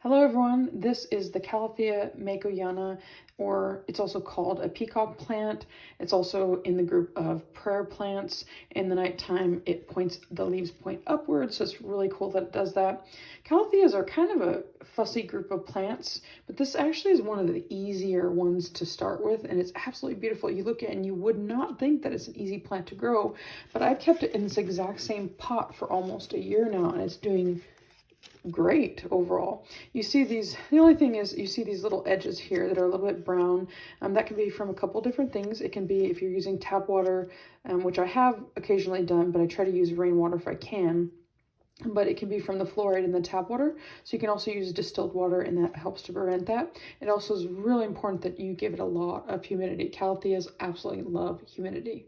Hello everyone, this is the Calathea makoyana, or it's also called a peacock plant. It's also in the group of prayer plants. In the nighttime, it points, the leaves point upwards, so it's really cool that it does that. Calatheas are kind of a fussy group of plants, but this actually is one of the easier ones to start with, and it's absolutely beautiful. You look at it and you would not think that it's an easy plant to grow, but I've kept it in this exact same pot for almost a year now, and it's doing great overall. You see these, the only thing is you see these little edges here that are a little bit brown. Um, that can be from a couple different things. It can be if you're using tap water, um, which I have occasionally done, but I try to use rainwater if I can. But it can be from the fluoride in the tap water. So you can also use distilled water and that helps to prevent that. It also is really important that you give it a lot of humidity. Calatheas absolutely love humidity.